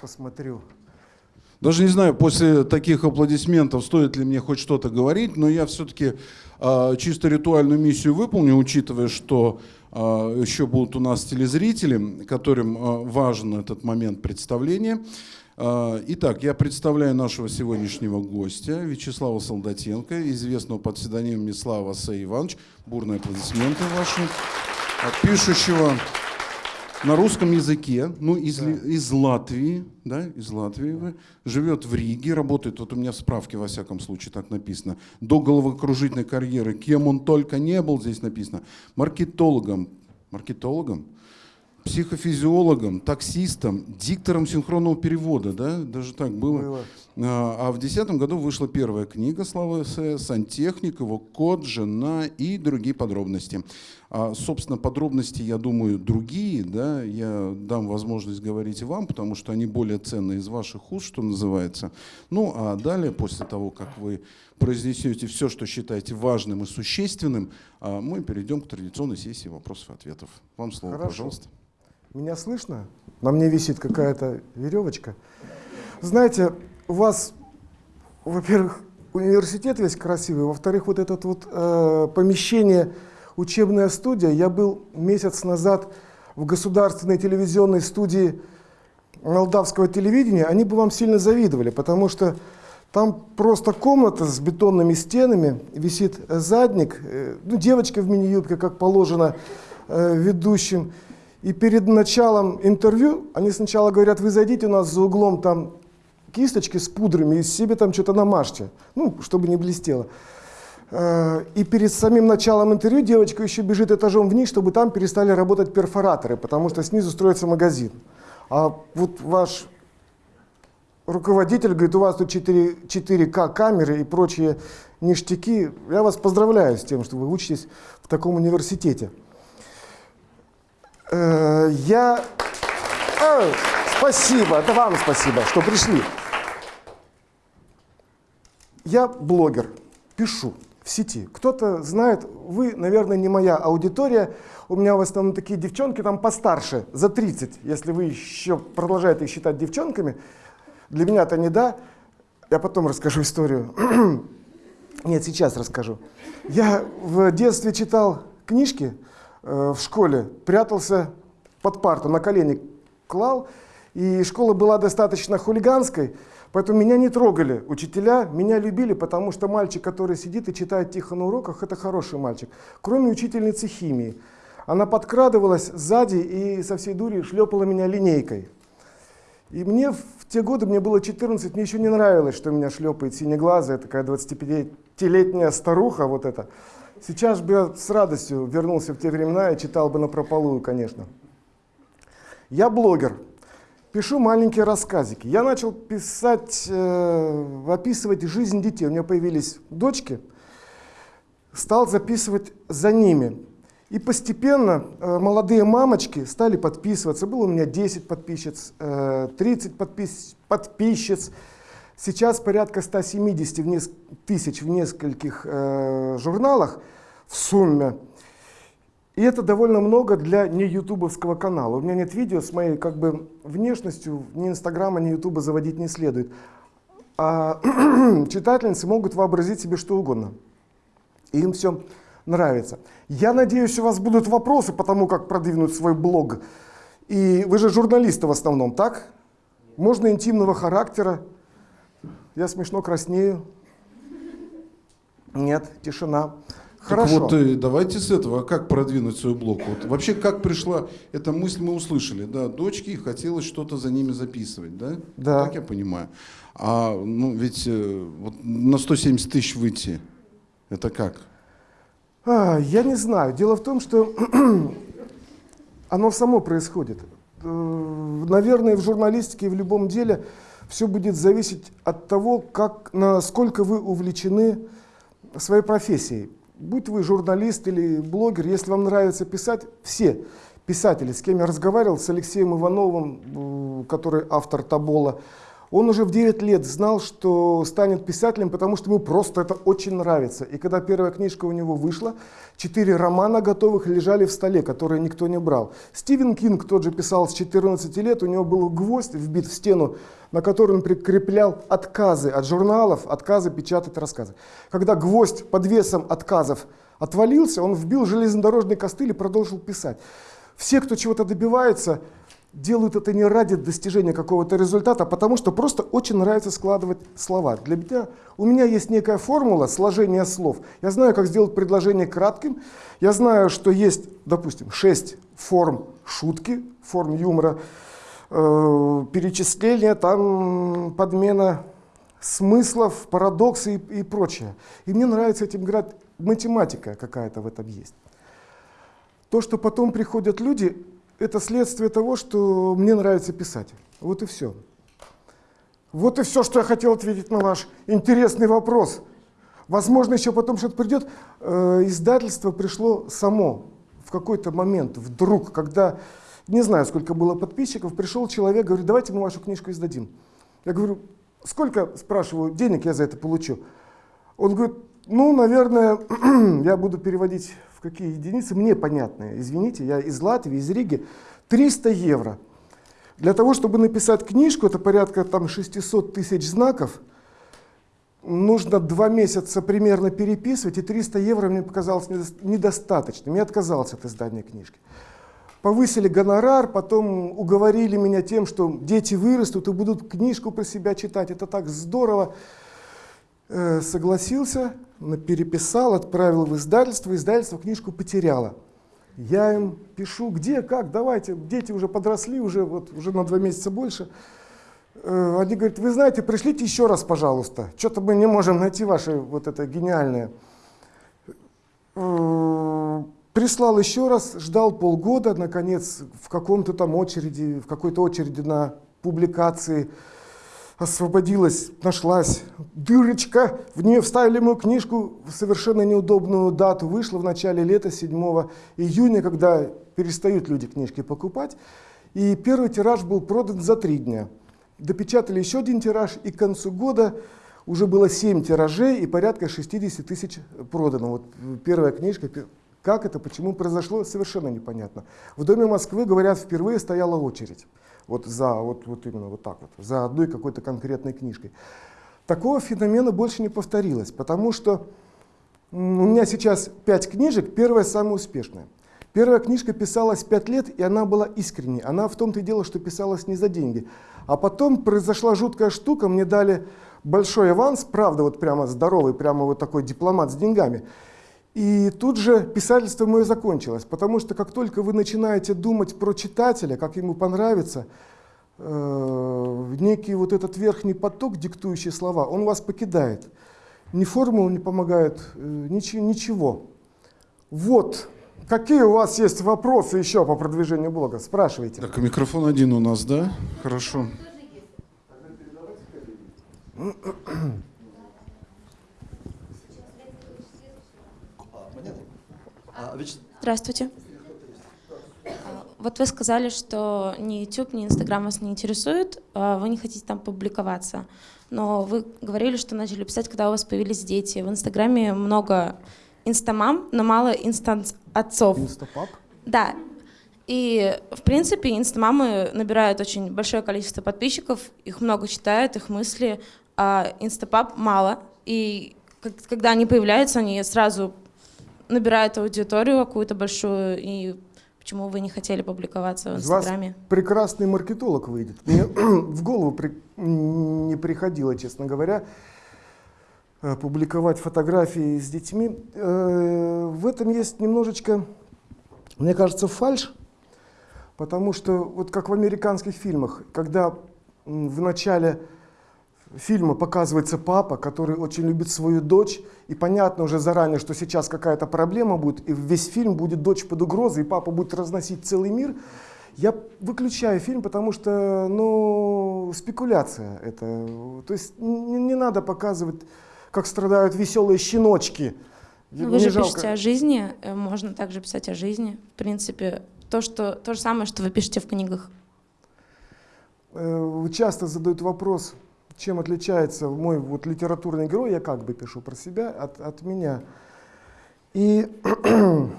посмотрю. Даже не знаю, после таких аплодисментов стоит ли мне хоть что-то говорить, но я все-таки э, чисто ритуальную миссию выполню, учитывая, что э, еще будут у нас телезрители, которым э, важен этот момент представления. Э, итак, я представляю нашего сегодняшнего гостя Вячеслава Солдатенко, известного под псевдонимом Слава Сей Иванович. Бурные аплодисменты ваши. Пишущего на русском языке, ну, из, да. из Латвии, да, из Латвии вы, живет в Риге, работает, вот у меня в справке, во всяком случае, так написано, до головокружительной карьеры, кем он только не был, здесь написано, маркетологом, маркетологом, психофизиологом, таксистом, диктором синхронного перевода, да, даже так было. было. А, а в 2010 году вышла первая книга Славы С. «Сантехник», его код, жена и другие подробности. А, собственно, подробности, я думаю, другие, да, я дам возможность говорить вам, потому что они более ценные из ваших уст, что называется. Ну, а далее, после того, как вы произнесете все, что считаете важным и существенным, а, мы перейдем к традиционной сессии вопросов и ответов. Вам слово, Хорошо. пожалуйста. Меня слышно? На мне висит какая-то веревочка. Знаете, у вас, во-первых, университет весь красивый, во-вторых, вот это вот э, помещение, учебная студия. Я был месяц назад в государственной телевизионной студии молдавского телевидения, они бы вам сильно завидовали, потому что там просто комната с бетонными стенами, висит задник, э, ну, девочка в мини-юбке, как положено э, ведущим. И перед началом интервью они сначала говорят, вы зайдите у нас за углом, там кисточки с пудрами и себе там что-то намажьте, ну, чтобы не блестело. Э, и перед самим началом интервью девочка еще бежит этажом вниз, чтобы там перестали работать перфораторы, потому что снизу строится магазин. А вот ваш руководитель говорит, у вас тут 4, 4К камеры и прочие ништяки. Я вас поздравляю с тем, что вы учитесь в таком университете. Э, я... Спасибо, это вам спасибо, что пришли. Я блогер, пишу в сети. Кто-то знает, вы, наверное, не моя аудитория. У меня в основном такие девчонки там постарше, за 30, если вы еще продолжаете их считать девчонками. Для меня это не да. Я потом расскажу историю. Нет, сейчас расскажу. Я в детстве читал книжки э, в школе, прятался под парту, на колени клал. И школа была достаточно хулиганской. Поэтому меня не трогали учителя, меня любили, потому что мальчик, который сидит и читает тихо на уроках, это хороший мальчик. Кроме учительницы химии. Она подкрадывалась сзади и со всей дури шлепала меня линейкой. И мне в те годы, мне было 14, мне еще не нравилось, что меня шлепает синеглазая, такая 25-летняя старуха вот эта. Сейчас бы я с радостью вернулся в те времена и читал бы на прополую, конечно. Я блогер пишу маленькие рассказики. Я начал писать, э, описывать жизнь детей. У меня появились дочки, стал записывать за ними. И постепенно э, молодые мамочки стали подписываться. Было у меня 10 подписчиц, э, 30 подпис подписчиц. Сейчас порядка 170 в тысяч в нескольких э, журналах в сумме. И это довольно много для не ютубовского канала. У меня нет видео с моей как бы внешностью, ни инстаграма, ни ютуба заводить не следует. А читательницы могут вообразить себе что угодно. И им все нравится. Я надеюсь, у вас будут вопросы по тому, как продвинуть свой блог. И вы же журналисты в основном, так? Можно интимного характера. Я смешно краснею. Нет, тишина. Хорошо. Так вот, э, давайте с этого, как продвинуть свой блог? Вот, вообще, как пришла эта мысль, мы услышали, да, дочки, хотелось что-то за ними записывать, да? Да. Так я понимаю. А, ну, ведь э, вот на 170 тысяч выйти, это как? А, я не знаю. Дело в том, что оно само происходит. Э, наверное, в журналистике и в любом деле все будет зависеть от того, как, насколько вы увлечены своей профессией будь вы журналист или блогер, если вам нравится писать, все писатели, с кем я разговаривал, с Алексеем Ивановым, который автор Табола, Он уже в 9 лет знал, что станет писателем, потому что ему просто это очень нравится. И когда первая книжка у него вышла, четыре романа готовых лежали в столе, которые никто не брал. Стивен Кинг тот же писал с 14 лет, у него был гвоздь вбит в стену, на который он прикреплял отказы от журналов, отказы печатать рассказы. Когда гвоздь под весом отказов отвалился, он вбил железнодорожный костыль и продолжил писать. Все, кто чего-то добивается, делают это не ради достижения какого-то результата, а потому что просто очень нравится складывать слова. Для меня, у меня есть некая формула сложения слов. Я знаю, как сделать предложение кратким. Я знаю, что есть, допустим, шесть форм шутки, форм юмора, э, перечисления, там подмена смыслов, парадоксы и, и прочее. И мне нравится этим играть. Математика какая-то в этом есть. То, что потом приходят люди, это следствие того, что мне нравится писать. Вот и все. Вот и все, что я хотел ответить на ваш интересный вопрос. Возможно, еще потом что-то придет. Э, издательство пришло само в какой-то момент, вдруг, когда, не знаю, сколько было подписчиков, пришел человек, говорит, давайте мы вашу книжку издадим. Я говорю, сколько, спрашиваю, денег я за это получу? Он говорит, ну, наверное, я буду переводить какие единицы, мне понятные. Извините, я из Латвии, из Риги. 300 евро. Для того, чтобы написать книжку, это порядка там, 600 тысяч знаков, нужно два месяца примерно переписывать, и 300 евро мне показалось недостаточным. Я отказался от издания книжки. Повысили гонорар, потом уговорили меня тем, что дети вырастут и будут книжку про себя читать. Это так здорово. Э, согласился, переписал, отправил в издательство, издательство книжку потеряло. Я им пишу, где, как, давайте, дети уже подросли, уже, вот, уже на два месяца больше. Э, они говорят, вы знаете, пришлите еще раз, пожалуйста. Что-то мы не можем найти ваше вот это гениальное. Э, прислал еще раз, ждал полгода, наконец, в каком-то там очереди, в какой-то очереди на публикации освободилась, нашлась дырочка, в нее вставили мою книжку в совершенно неудобную дату, вышла в начале лета, 7 июня, когда перестают люди книжки покупать, и первый тираж был продан за три дня. Допечатали еще один тираж, и к концу года уже было 7 тиражей и порядка 60 тысяч продано. Вот первая книжка, как это, почему произошло, совершенно непонятно. В Доме Москвы, говорят, впервые стояла очередь вот за, вот, вот именно вот так вот, за одной какой-то конкретной книжкой. Такого феномена больше не повторилось, потому что у меня сейчас пять книжек, первая самая успешная. Первая книжка писалась пять лет, и она была искренней. Она в том-то и дело, что писалась не за деньги. А потом произошла жуткая штука, мне дали большой аванс, правда, вот прямо здоровый, прямо вот такой дипломат с деньгами. И тут же писательство мое закончилось, потому что как только вы начинаете думать про читателя, как ему понравится, э, некий вот этот верхний поток, диктующий слова, он вас покидает. Ни формула не помогает, э, ничего, ничего. Вот. Какие у вас есть вопросы еще по продвижению блога? Спрашивайте. Так, микрофон один у нас, да? Хорошо. Здравствуйте. А, вот вы сказали, что ни YouTube, ни Instagram вас не интересует, а вы не хотите там публиковаться. Но вы говорили, что начали писать, когда у вас появились дети. В Инстаграме много инстамам, но мало инстаотцов. Инстапап? Да. И, в принципе, инстамамы набирают очень большое количество подписчиков, их много читают, их мысли, а инстапап мало. И когда они появляются, они сразу набирает аудиторию какую-то большую, и почему вы не хотели публиковаться в Инстаграме? Вас прекрасный маркетолог выйдет. Мне в голову при... не приходило, честно говоря, э, публиковать фотографии с детьми. Э, в этом есть немножечко, мне кажется, фальш, потому что вот как в американских фильмах, когда в начале фильма показывается папа, который очень любит свою дочь, и понятно уже заранее, что сейчас какая-то проблема будет, и весь фильм будет дочь под угрозой, и папа будет разносить целый мир. Я выключаю фильм, потому что, ну, спекуляция это. То есть не, не надо показывать, как страдают веселые щеночки. Ну, вы же жалко. пишете о жизни, э, можно также писать о жизни. В принципе, то, что, то же самое, что вы пишете в книгах. Э, часто задают вопрос, чем отличается мой вот литературный герой, я как бы пишу про себя, от, от меня. И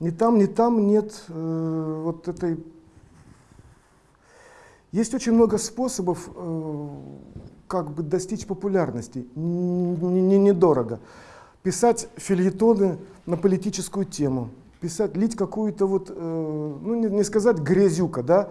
ни там, ни там нет э, вот этой... Есть очень много способов, э, как бы достичь популярности, недорого. Писать фильетоны на политическую тему, писать, лить какую-то вот, э, ну не, не сказать грязюка, да,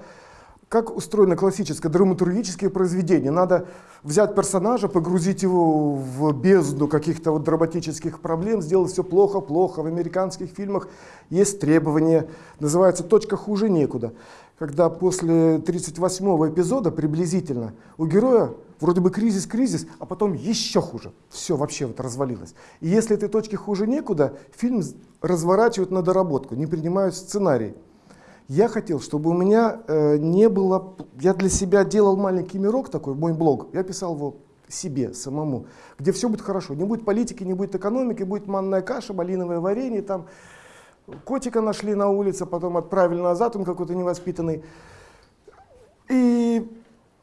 как устроено классическое драматургическое произведение? Надо взять персонажа, погрузить его в бездну каких-то вот драматических проблем, сделать все плохо-плохо. В американских фильмах есть требования, называется «точка хуже некуда». Когда после 38-го эпизода приблизительно у героя вроде бы кризис-кризис, а потом еще хуже. Все вообще вот развалилось. И если этой точки хуже некуда, фильм разворачивают на доработку, не принимают сценарий. Я хотел, чтобы у меня э, не было... Я для себя делал маленький мирок такой, мой блог. Я писал его себе самому, где все будет хорошо. Не будет политики, не будет экономики, будет манная каша, малиновое варенье, там котика нашли на улице, потом отправили назад, он какой-то невоспитанный. И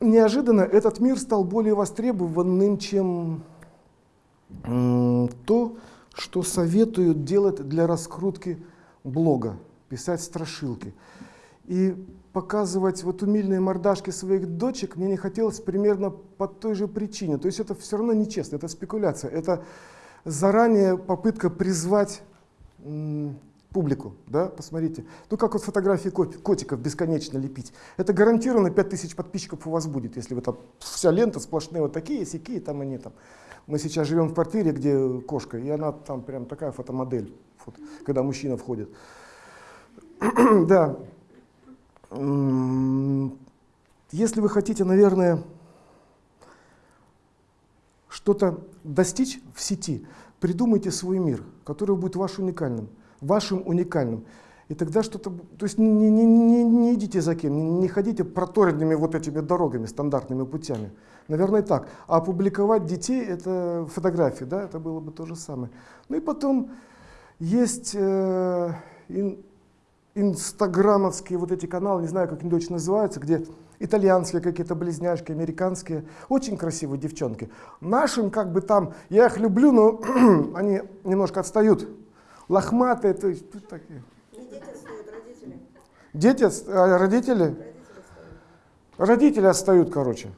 неожиданно этот мир стал более востребованным, чем то, что советуют делать для раскрутки блога, писать страшилки. И показывать вот умильные мордашки своих дочек мне не хотелось примерно по той же причине. То есть это все равно нечестно, это спекуляция, это заранее попытка призвать публику, да, посмотрите. Ну, как вот фотографии кот- котиков бесконечно лепить. Это гарантированно 5000 подписчиков у вас будет, если вы там вся лента сплошные вот такие, сякие, там они там. Мы сейчас живем в квартире, где кошка, и она там прям такая фотомодель, вот, когда мужчина входит. да. Если вы хотите, наверное, что-то достичь в сети, придумайте свой мир, который будет ваш уникальным, вашим уникальным. И тогда что-то, то есть не, не, не, не- идите за кем, не, ходите проторенными вот этими дорогами, стандартными путями. Наверное, так. А опубликовать детей, это фотографии, да, это было бы то же самое. Ну и потом есть э, инстаграмовские вот эти каналы, не знаю, как они точно называются, где итальянские какие-то близняшки, американские, очень красивые девчонки. Нашим как бы там, я их люблю, но они немножко отстают. Лохматые, то есть тут такие. Дети, отс- а родители? Родители отстают, короче.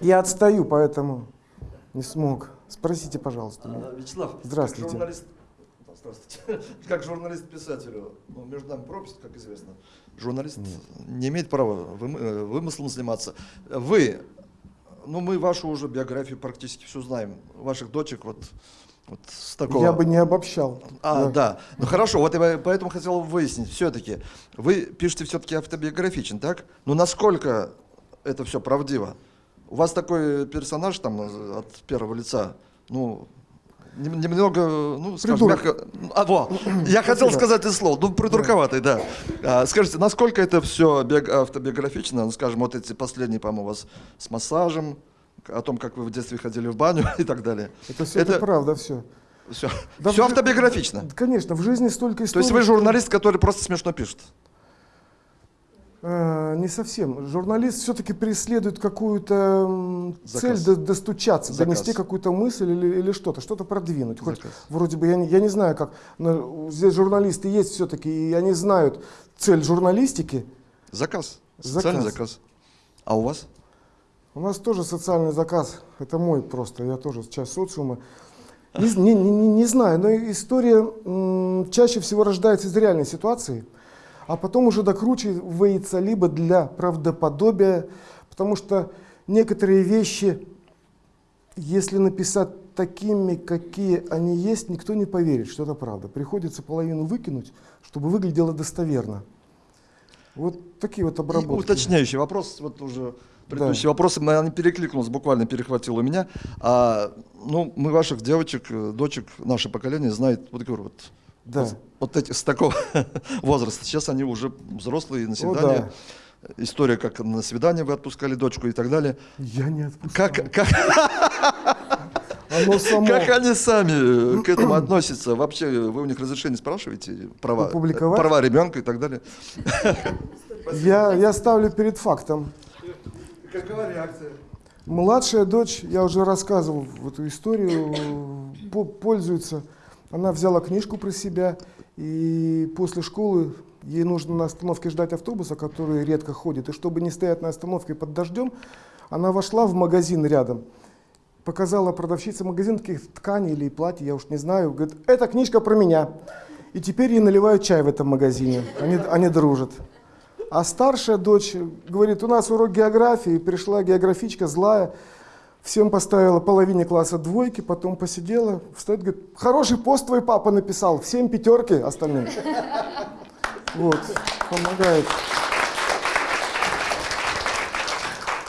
Я отстаю, поэтому не смог. Спросите, пожалуйста. меня. Вячеслав, Здравствуйте. журналист, здравствуйте. как журналист-писателю, ну, между нами пропасть, как известно, журналист не имеет права э, вымыслом заниматься. Вы, ну мы вашу уже биографию практически все знаем, ваших дочек вот, вот с такого... Я бы не обобщал. А, да. Ну хорошо, вот я поэтому хотел выяснить, все-таки, вы пишете все-таки автобиографичен, так? Ну насколько это все правдиво? У вас такой персонаж там э, от первого лица, ну, немного, ну, скажем Придурок. мягко... А, во, я хотел сказать это слово, ну, придурковатый, да. А, скажите, насколько это все автобиографично, ну, скажем, вот эти последние, по-моему, у вас с массажем, о том, как вы в детстве ходили в баню и так далее. Это все это, правда, все. Все, Да все в автобиографично. Конечно, в жизни столько То историй. есть вы журналист, который просто смешно пишет? Э, Не совсем. Журналист все-таки преследует какую-то цель до- достучаться, Заказ. донести какую-то мысль или, или что-то, что-то продвинуть. Хоть Заказ. вроде бы я не, я не знаю, как. Но здесь журналисты есть все-таки, и они знают цель журналистики. Заказ. Заказ. Социальный заказ. А у вас? У нас тоже социальный заказ. Это мой просто, я тоже часть социума. Не, не, не, не- знаю, но история чаще всего рождается из реальной ситуации, а потом уже докручивается либо для правдоподобия, потому что некоторые вещи, если написать такими, какие они есть, никто не поверит, что это правда. Приходится половину выкинуть, чтобы выглядело достоверно. Вот такие вот И обработки. уточняющий вопрос, вот уже предыдущие вопросы, мы- они перекликнулись, буквально перехватил у меня. А, ну, мы ваших девочек, э, дочек, наше поколение знает, вот говорю, вот, Да. вот, вот эти с такого возраста. Сейчас они уже взрослые, на О, свидание. История, как на свидание вы отпускали дочку и так далее. Я не отпускал. Как, как, Оно само. Как они сами э, к этому относятся? Вообще, вы у них разрешение спрашиваете? Права, Опубликовать? права ребенка и так далее? Я, я ставлю перед фактом. Какова реакция? Младшая дочь, я уже рассказывал в эту историю, по- пользуется. Она взяла книжку про себя, и после школы ей нужно на остановке ждать автобуса, который редко ходит. И чтобы не стоять на остановке под дождем, она вошла в магазин рядом, показала продавщице магазин таких тканей или платьев, я уж не знаю, говорит, эта книжка про меня. И теперь ей наливают чай в этом магазине, они, они дружат. А старшая дочь говорит, у нас урок географии, пришла географичка злая, всем поставила половине класса двойки, потом посидела, встает, говорит, хороший пост твой папа написал, всем пятерки остальным. Вот, помогает. А,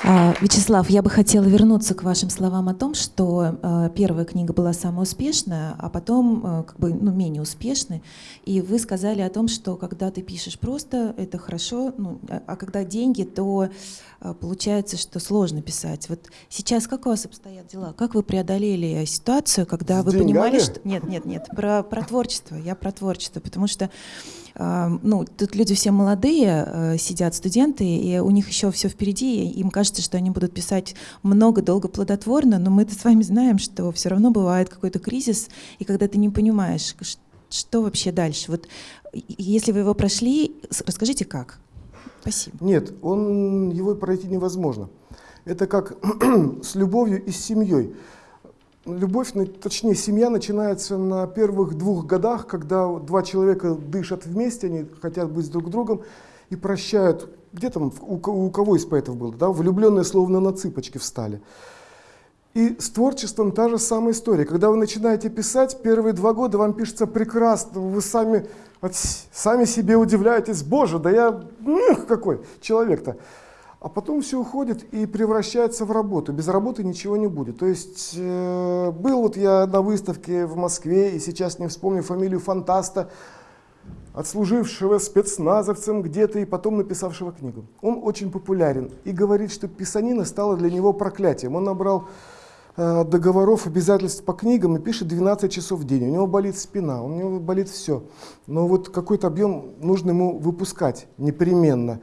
Вячеслав, я бы хотела вернуться к вашим словам о том, что э, первая книга была самая успешная, а потом э, как бы ну, менее успешной. И вы сказали о том, что когда ты пишешь просто, это хорошо, ну, а, а когда деньги, то получается, что сложно писать. Вот сейчас как у вас обстоят дела? Как вы преодолели ситуацию, когда С вы понимали, деньгами? что... Нет, нет, нет, про, про творчество. Я про творчество, потому что а, ну, тут люди все молодые, э, сидят студенты, и у них еще все впереди, и им кажется, что они будут писать много, долго, плодотворно, но мы-то с вами знаем, что все равно бывает какой-то кризис, и когда ты не понимаешь, что вообще дальше. Вот если вы его прошли, расскажите, как. Спасибо. Нет, он, его пройти невозможно. Это как с любовью и с семьей. Любовь, точнее, семья начинается на первых двух годах, когда вот два человека дышат вместе, они хотят быть друг другом и прощают. Где там, у, ко- у кого из поэтов было, да, влюбленные словно на цыпочки встали. И с творчеством та же самая история. Когда вы начинаете писать, первые два года вам пишется прекрасно, вы сами, от с- сами себе удивляетесь, боже, да я м, какой человек-то. А потом все уходит и превращается в работу. Без работы ничего не будет. То есть э, был вот я на выставке в Москве, и сейчас не вспомню фамилию фантаста, отслужившего спецназовцем где-то и потом написавшего книгу. Он очень популярен и говорит, что писанина стала для него проклятием. Он набрал э, договоров, обязательств по книгам и пишет 12 часов в день. У него болит спина, у него болит все. Но вот какой-то объем нужно ему выпускать непременно.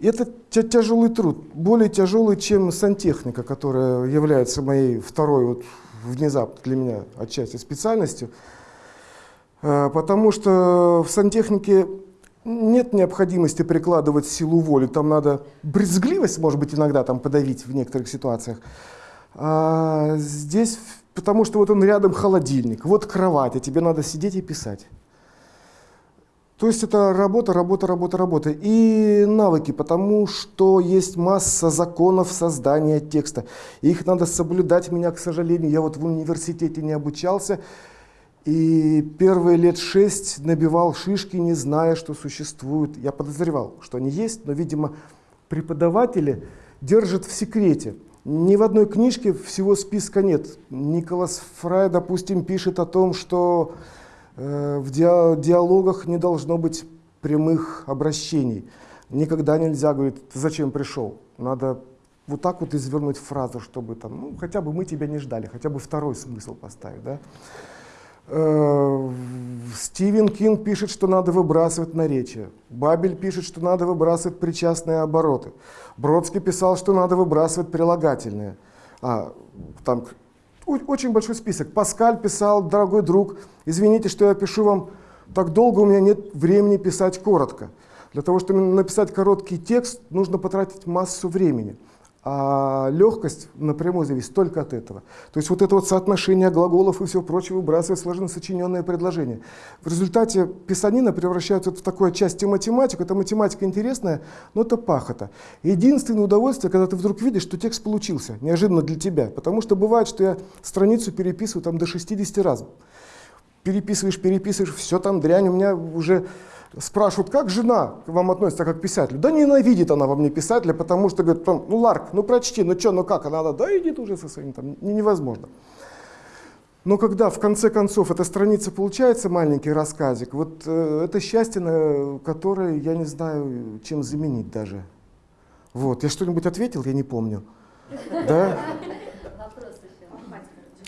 Это тя- тяжелый труд, более тяжелый, чем сантехника, которая является моей второй вот внезапно для меня отчасти специальностью. Э, Потому что в сантехнике нет необходимости прикладывать силу воли. Там надо брезгливость, может быть, иногда там подавить в некоторых ситуациях. А здесь, потому что вот он рядом холодильник, вот кровать, а тебе надо сидеть и писать. То есть это работа, работа, работа, работа. И навыки, потому что есть масса законов создания текста. Их надо соблюдать. Меня, к сожалению, я вот в университете не обучался. И первые лет шесть набивал шишки, не зная, что существует. Я подозревал, что они есть, но, видимо, преподаватели держат в секрете. Ни в одной книжке всего списка нет. Николас Фрай, допустим, пишет о том, что в диа- диалогах не должно быть прямых обращений. Никогда нельзя, говорит, «Ты зачем пришел? Надо вот так вот извернуть фразу, чтобы там, ну, хотя бы мы тебя не ждали, хотя бы второй смысл поставить, да? Э, Стивен Кинг пишет, что надо выбрасывать наречия. Бабель пишет, что надо выбрасывать причастные обороты. Бродский писал, что надо выбрасывать прилагательные. А, там очень большой список. Паскаль писал, дорогой друг, извините, что я пишу вам так долго, у меня нет времени писать коротко. Для того, чтобы написать короткий текст, нужно потратить массу времени. А легкость напрямую зависит только от этого. То есть вот это вот соотношение глаголов и всего прочего выбрасывает сложно сочиненное предложение. В результате писанина превращается в такую часть математику. Это математика интересная, но это пахота. Единственное удовольствие, когда ты вдруг видишь, что текст получился, неожиданно для тебя. Потому что бывает, что я страницу переписываю там до 60 раз переписываешь, переписываешь, все там дрянь. У меня уже спрашивают, как жена к вам относится, как к писателю? Да ненавидит она во мне писателя, потому что говорит, там, ну Ларк, ну прочти, ну что, ну как? Она, да, да иди ты уже со своим, там, не- невозможно. Но когда в конце концов эта страница получается, маленький рассказик, вот э, это счастье, на которое я не знаю, чем заменить даже. Вот, я что-нибудь ответил, я не помню. Да?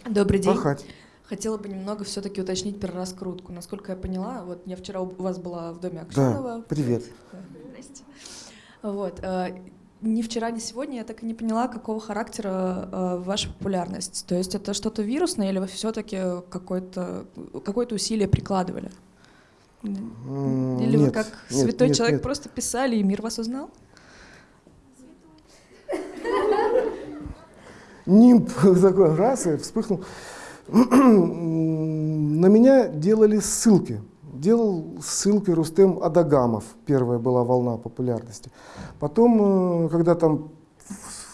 Добрый день. Пахать. Хотела бы немного все-таки уточнить про раскрутку. Насколько я поняла, вот я вчера у вас была в доме Акшенова. Да, привет. Здрасте. Вот. э, Ни вчера, ни сегодня я так и не поняла, какого характера э, ваша популярность. То есть это что-то вирусное или вы все-таки какое-то какое усилие прикладывали? Или вы нет, как нет, святой нет, человек нет. просто писали и мир вас узнал? нимб такой раз и вспыхнул. На меня делали ссылки. Делал ссылки Рустем Адагамов. Первая была волна популярности. Потом, э, когда там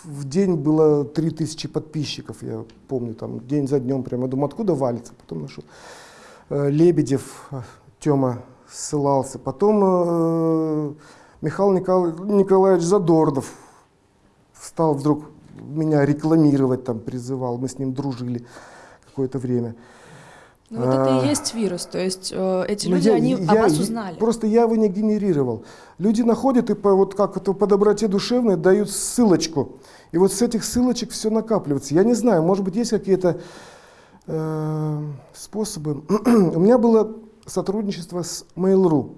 в день было 3000 подписчиков, я помню, там день за днем прямо, я думаю, откуда валится? Потом нашел. Э, Лебедев, э, Тёма ссылался. Потом Михаил Никол- Николаевич Задорнов стал вдруг меня рекламировать, там призывал, мы с ним дружили какое-то время. Ну вот это А. и есть вирус, то есть э, эти Но люди, я- они о я- вас я- узнали. Просто я его не генерировал. Люди находят и по, вот как это, по доброте душевной дают ссылочку. И вот с этих ссылочек все накапливается. Я не знаю, может быть, есть какие-то э, способы. У меня было сотрудничество с Mail.ru.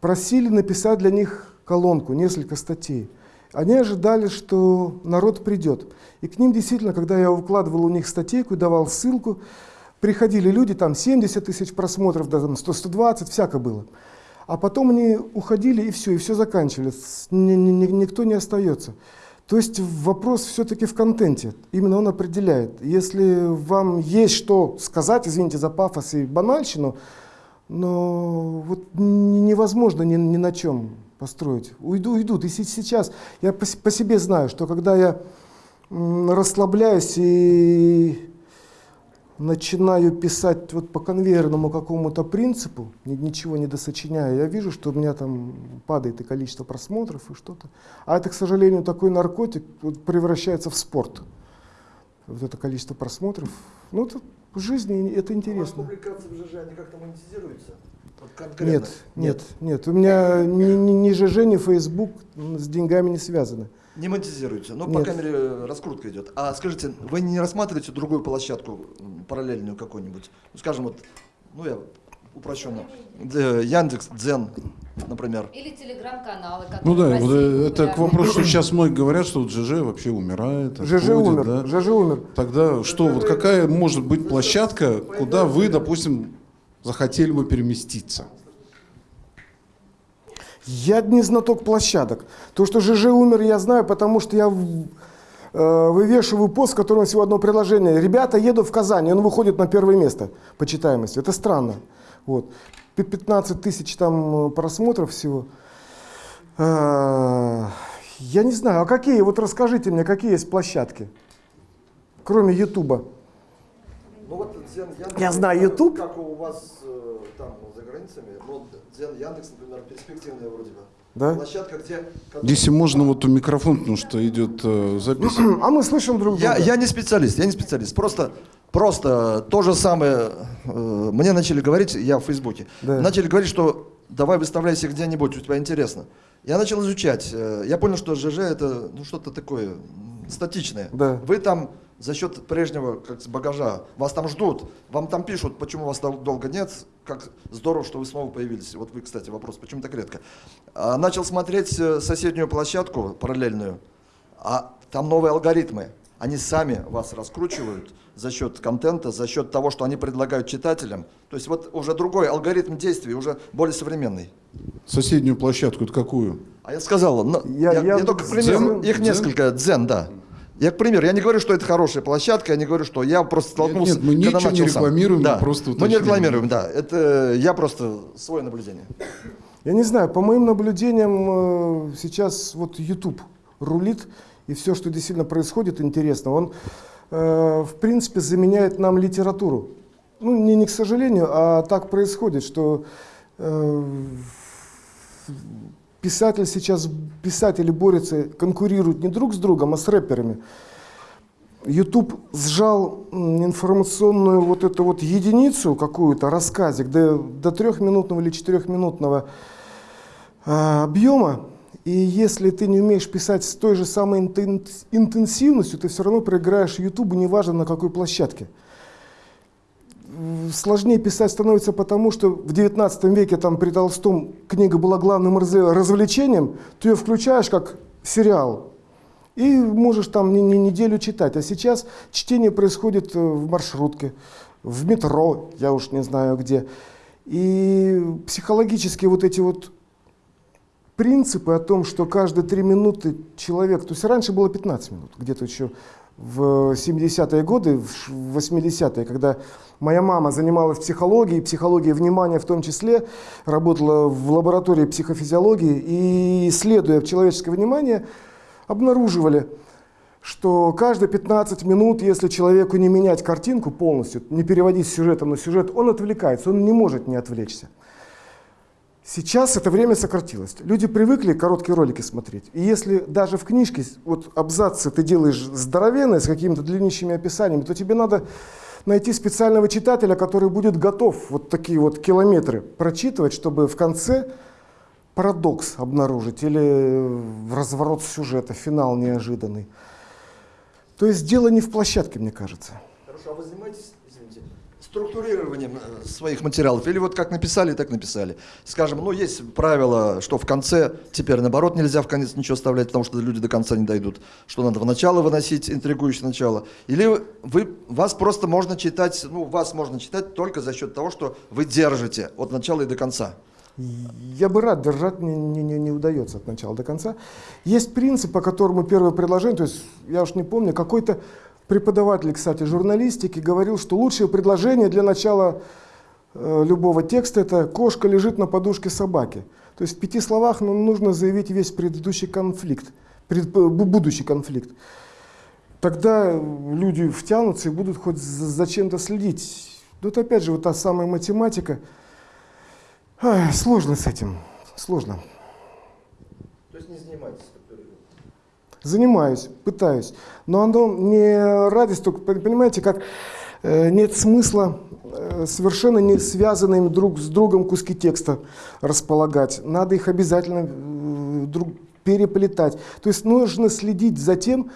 Просили написать для них колонку, несколько статей. Они ожидали, что народ придет. И к ним действительно, когда я укладывал у них статейку и давал ссылку, приходили люди, там 70 тысяч просмотров, да, там 100-120, всяко было. А потом они уходили, и все, и все заканчивали. Ни- ни- ни- никто не остается. То есть вопрос все-таки в контенте. Именно он определяет. Если вам есть что сказать, извините за пафос и банальщину, но вот невозможно ни, ни на чем построить. Уйду, уйдут. И се- сейчас я по, по себе знаю, что когда я расслабляюсь и начинаю писать вот по конвейерному какому-то принципу, ни- ничего не досочиняя, я вижу, что у меня там падает и количество просмотров, и что-то. А это, к сожалению, такой наркотик вот, превращается в спорт. Вот это количество просмотров. Ну, это в жизни это У вас интересно. публикации в ЖЖ, они как-то монетизируются? Вот конкретно? Нет, нет, нет. У меня ни, ни, ни ЖЖ, ни Facebook с деньгами не связаны. Не монетизируется, но, Нет. по крайней мере, раскрутка идет. А скажите, вы не рассматриваете другую площадку, параллельную какую-нибудь? Ну, скажем, вот, ну, я упрощенно. Яндекс, Дзен, например. Или телеграм-каналы, которые Ну да, вот, э, это к вопросу, что сейчас многие говорят, что вот ЖЖ вообще умирает. ЖЖ отходит, умер, да. ЖЖ умер. Тогда что, вот какая может быть площадка, куда вы, допустим, захотели бы переместиться? Я не знаток площадок. То, что ЖЖ умер, я знаю, потому что я э, вывешиваю пост, в котором всего одно предложение. Ребята, еду в Казань, он выходит на первое место по читаемости. Это странно. Вот. Пи- 15 тысяч там э, просмотров всего. Э, Я не знаю, а какие, вот расскажите мне, какие есть площадки, кроме Ютуба? Ну вот Дзен Яндекс. Я знаю YouTube. Как у вас э, там за границами. Ну, Дзен Яндекс, например, перспективная вроде бы. Да? Площадка, где... Если можно, вот у микрофон, потому что идет э, запись. А мы слышим друг друга. Я, я не специалист, я не специалист. Просто, просто то же самое. э, мне начали говорить, я в Фейсбуке, Да. начали говорить, что давай выставляйся где-нибудь, у тебя интересно. Я начал изучать. э, Я понял, что ЖЖ это ну, что-то такое статичное. Да. Вы там за счет прежнего как с багажа, вас там ждут, вам там пишут, почему вас дол- долго нет, как здорово, что вы снова появились. Вот вы, кстати, вопрос, почему так редко. А, начал смотреть э, соседнюю площадку параллельную, а там новые алгоритмы. Они сами вас раскручивают за счет контента, за счет того, что они предлагают читателям. То есть вот уже другой алгоритм действий, уже более современный. Соседнюю площадку, это какую? А я сказал, Я- я, я я только к Дзен- их Дзен? несколько, дзен, да. Я, к примеру, я не говорю, что это хорошая площадка, я не говорю, что я просто столкнулся, нет, мы когда ничего не начал сам. рекламируем, да. мы просто Мы не рекламируем, да. Это я просто свое наблюдение. Я не знаю, по моим наблюдениям, э, сейчас вот YouTube рулит, и все, что действительно происходит, интересно, он, э, в принципе, заменяет нам литературу. Ну, не, не к сожалению, а так происходит, что э, писатель сейчас, писатели борются, конкурируют не друг с другом, а с рэперами. YouTube сжал информационную вот эту вот единицу какую-то, рассказик, до, до трехминутного или четырехминутного а, объема. И если ты не умеешь писать с той же самой интен- интенсивностью, ты все равно проиграешь YouTube, неважно на какой площадке. Сложнее писать становится потому, что в 19 веке там при Толстом книга была главным разв- развлечением, ты ее включаешь как сериал и можешь там не, не неделю читать. А сейчас чтение происходит э, в маршрутке, в метро, я уж не знаю где. И психологически вот эти вот принципы о том, что каждые три минуты человек, то есть раньше было 15 минут, где-то еще в 70-е годы, в 80-е, когда моя мама занималась психологией, психологией внимания в том числе, работала в лаборатории психофизиологии и, исследуя человеческое внимание, обнаруживали, что каждые 15 минут, если человеку не менять картинку полностью, не переводить с сюжета на сюжет, он отвлекается, он не может не отвлечься. Сейчас это время сократилось. Люди привыкли короткие ролики смотреть. И если даже в книжке вот абзацы ты делаешь здоровенные с какими-то длиннющими описаниями, то тебе надо найти специального читателя, который будет готов вот такие вот километры прочитывать, чтобы в конце парадокс обнаружить или разворот сюжета, финал неожиданный. То есть дело не в площадке, мне кажется. Хорошо, а вы занимаетесь, структурированием э, своих материалов? Или вот как написали, так написали? Скажем, ну есть правило, что в конце, теперь наоборот нельзя в конец ничего оставлять, потому что люди до конца не дойдут. Что надо в начало выносить, интригующее начало. Или вы, вас просто можно читать, ну вас можно читать только за счет того, что вы держите от начала и до конца. Я бы рад держать, не, не, не, не удается от начала до конца. Есть принцип, по которому первое предложение, то есть я уж не помню, какой-то преподаватель, кстати, журналистики говорил, что лучшее предложение для начала э, любого текста это «кошка лежит на подушке собаки». То есть в пяти словах ну, нужно заявить весь предыдущий конфликт, пред- бу- будущий конфликт. Тогда люди втянутся и будут хоть за, чем-то следить. Тут опять же вот та самая математика – Ай, сложно с этим, сложно. То есть не занимаетесь структурированием? Занимаюсь, пытаюсь, но оно не ради столько, понимаете, как э, нет смысла э, совершенно не связанными друг с другом куски текста располагать. Надо их обязательно э, друг, переплетать. То есть нужно следить за тем,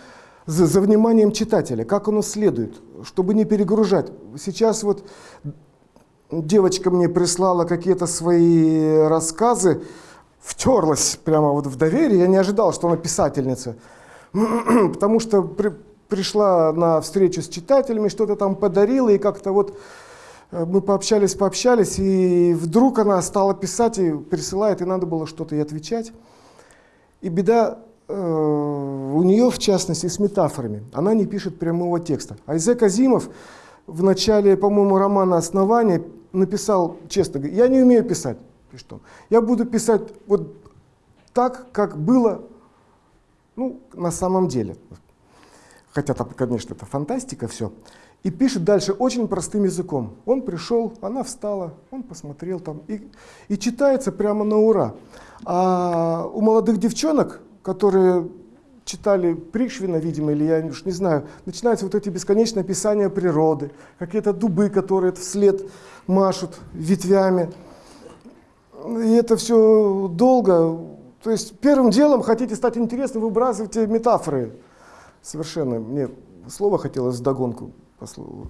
за, за вниманием читателя, как оно следует, чтобы не перегружать. Сейчас вот девочка мне прислала какие-то свои рассказы, втерлась прямо вот в доверие. Я не ожидал, что она писательница. Потому что при- пришла на встречу с читателями, что-то там подарила, и как-то вот э, мы пообщались, пообщались, и вдруг она стала писать и присылает, и надо было что-то ей отвечать. И беда э, у нее, в частности, с метафорами. Она не пишет прямого текста. Айзек Азимов в начале, по-моему, романа «Основание» написал, честно я не умею писать. он. Я буду писать вот так, как было ну, на самом деле. Хотя там, конечно, это фантастика все. И пишет дальше очень простым языком. Он пришел, она встала, он посмотрел там. И, и читается прямо на ура. А у молодых девчонок, которые читали Пришвина, видимо, или я уж не знаю, начинаются вот эти бесконечные описания природы, какие-то дубы, которые вслед машут ветвями. И это все долго. То есть первым делом хотите стать интересным, выбрасывайте метафоры. Совершенно. Мне слово хотелось вдогонку. послу-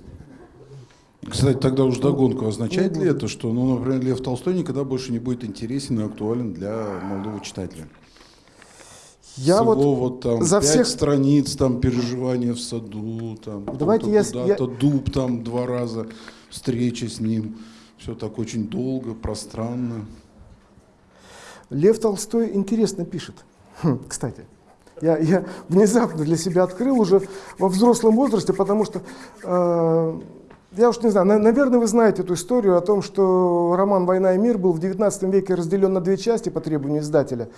Кстати, тогда уж догонку. Означает ли это, что, ну, например, Лев Толстой никогда больше не будет интересен и актуален для молодого читателя? Я вот, вот там за всех- страниц, там переживания в саду, там Давайте я куда-то, дуб там два раза, встреча с ним. Все так очень долго, пространно. Лев Толстой интересно пишет. Хм, кстати, я, я внезапно для себя открыл уже во взрослом возрасте, потому что, э, я уж не знаю, на- наверное, вы знаете эту историю о том, что роман «Война и мир» был в XIX веке разделен на две части по требованию издателя.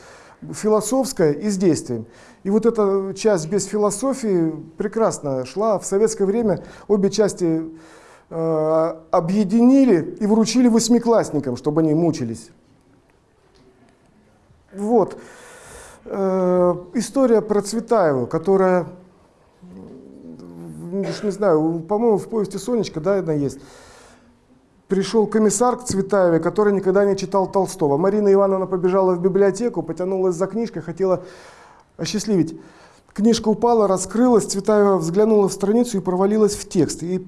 Философская и с действием. И вот эта часть без философии прекрасно шла. В советское время обе части э, объединили и вручили восьмиклассникам, чтобы они мучились. Вот. Э, история про Цветаеву, которая, уж не знаю, по-моему, в повести «Сонечка», да, она есть. Пришел комиссар к Цветаевой, который никогда не читал Толстого. Марина Ивановна побежала в библиотеку, потянулась за книжкой, хотела осчастливить. Книжка упала, раскрылась, Цветаева взглянула в страницу и провалилась в текст. И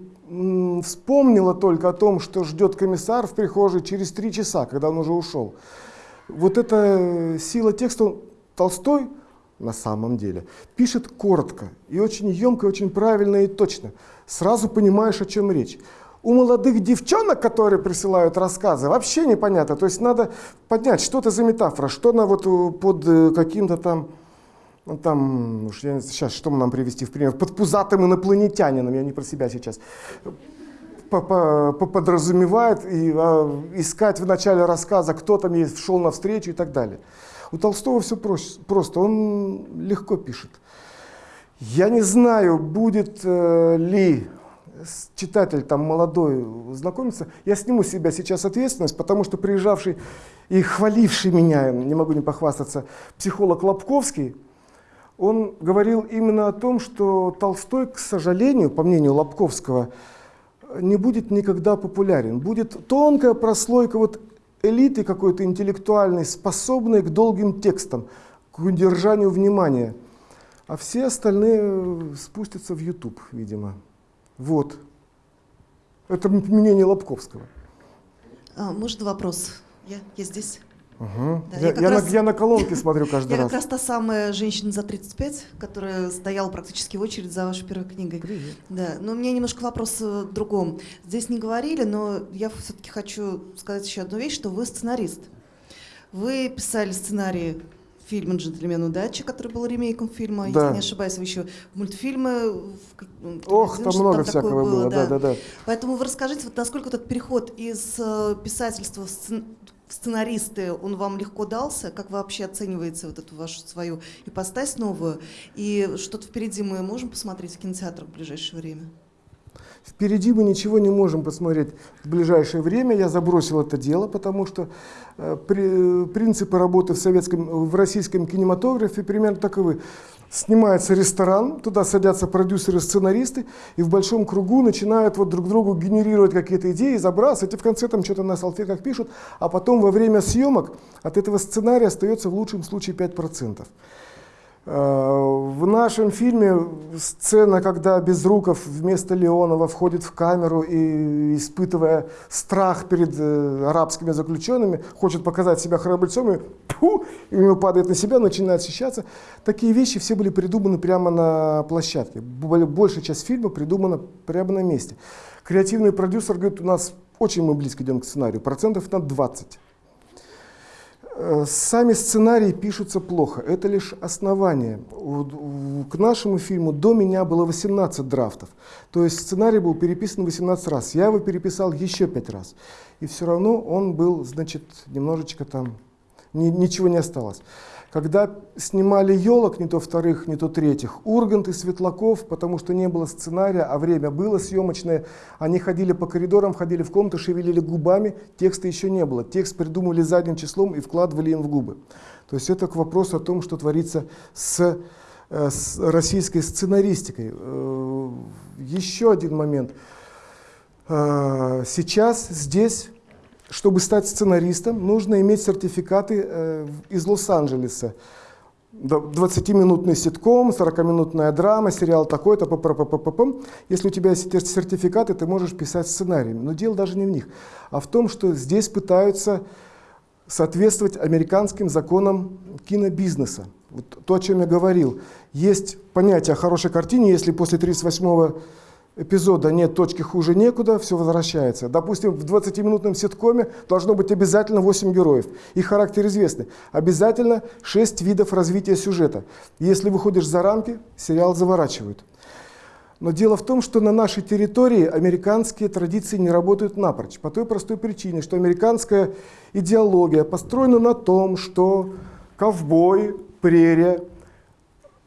вспомнила только о том, что ждет комиссар в прихожей через три часа, когда он уже ушел. Вот эта э, сила текста, Толстой на самом деле пишет коротко и очень емко, и очень правильно и точно. Сразу понимаешь, о чем речь. У молодых девчонок, которые присылают рассказы, вообще непонятно. То есть надо понять, что это за метафора, что она вот э, под э, каким-то там ну, там, уж я, сейчас, что нам привести в пример? Под пузатым инопланетянином, я не про себя сейчас, подразумевает и а, искать в начале рассказа, кто там есть, шел навстречу и так далее. У Толстого все просто, он легко пишет. Я не знаю, будет э, ли читатель там молодой знакомиться. Я сниму с себя сейчас ответственность, потому что приезжавший и хваливший меня, не могу не похвастаться, психолог Лобковский, он говорил именно о том, что Толстой, к сожалению, по мнению Лобковского, не будет никогда популярен. Будет тонкая прослойка вот элиты какой-то интеллектуальной, способной к долгим текстам, к удержанию внимания. А все остальные э, спустятся в YouTube, видимо. Вот. Это мнение Лобковского. А, может вопрос? Я, я здесь. Ага. Да, я, я я на, раз- я на колонке смотрю каждый Я раз. как раз та самая женщина за 35, которая стояла практически в очередь за вашей первой книгой. Привет. Да, но у меня немножко вопрос э, в другом. Здесь не говорили, но я все-таки хочу сказать еще одну вещь, что вы сценарист. Вы писали сценарий фильма «Джентльмен удачи», который был ремейком фильма, Да. если не ошибаюсь, вы еще мультфильмы... ну, Ох, там много такое всякого было, да, да, да. Поэтому вы расскажите, вот насколько этот переход из э, писательства сценаристы, он вам легко дался? Как вообще оцениваете вот эту вашу свою ипостась новую? И что-то впереди мы можем посмотреть в кинотеатрах в ближайшее время? Впереди мы ничего не можем посмотреть в ближайшее время. Я забросил это дело, потому что э, при- принципы работы в, советском, в российском кинематографе примерно таковы. Снимается ресторан, туда садятся продюсеры, сценаристы, и в большом кругу начинают вот друг другу генерировать какие-то идеи, забрасывать, и в конце там что-то на салфетках пишут, а потом во время съемок от этого сценария остается в лучшем случае 5%. Э, В нашем фильме сцена, когда Безруков вместо Леонова входит в камеру и, испытывая страх перед э, арабскими заключенными, хочет показать себя храбрецом, и, пфу, и у него падает на себя, начинает ощущаться. Такие вещи все были придуманы прямо на площадке. Бо- Большая часть фильма придумана прямо на месте. Креативный продюсер говорит, у нас очень мы близко идем к сценарию, процентов на 20. Э, Сами сценарии пишутся плохо, это лишь основание. К нашему фильму до меня было 18 драфтов. То есть сценарий был переписан 18 раз. Я его переписал еще 5 раз. И все равно он был, значит, немножечко там, ни- ничего не осталось. Когда снимали елок, не то вторых, не то третьих, Ургант и Светлаков, потому что не было сценария, а время было съемочное, они ходили по коридорам, ходили в комнату, шевелили губами, текста еще не было. Текст придумывали задним числом и вкладывали им в губы. То есть это к вопросу о том, что творится с, э, с российской сценаристикой. Э, Еще один момент. Э, Сейчас здесь чтобы стать сценаристом, нужно иметь сертификаты э, из Лос-Анджелеса. Д- 20-минутный ситком, 40-минутная драма, сериал такой-то, Если у тебя есть сертификаты, ты можешь писать сценарий. Но дело даже не в них, а в том, что здесь пытаются соответствовать американским законам кинобизнеса. Вот то, о чем я говорил. Есть понятие о хорошей картине, если после 38 эпизода нет точки хуже некуда, все возвращается. Допустим, в 20-минутном ситкоме должно быть обязательно 8 героев. Их характер известный. Обязательно 6 видов развития сюжета. Если выходишь за рамки, сериал заворачивают. Но дело в том, что на нашей территории американские традиции не работают напрочь. По той простой причине, что американская идеология построена на том, что ковбой, прерия,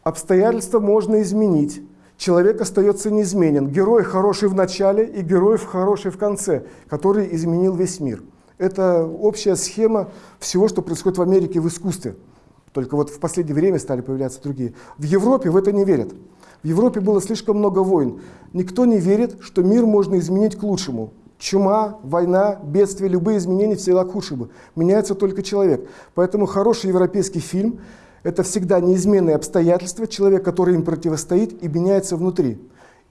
обстоятельства можно изменить. Человек остается неизменен. Герой хороший в начале и герой хороший в конце, который изменил весь мир. Это общая схема всего, что происходит в Америке в искусстве. Только вот в последнее время стали появляться другие. В Европе в это не верят. В Европе было слишком много войн. Никто не верит, что мир можно изменить к лучшему. Чума, война, бедствия, любые изменения всегда к худшему. Меняется только человек. Поэтому хороший европейский фильм – это всегда неизменные обстоятельства, человек, который им противостоит и меняется внутри.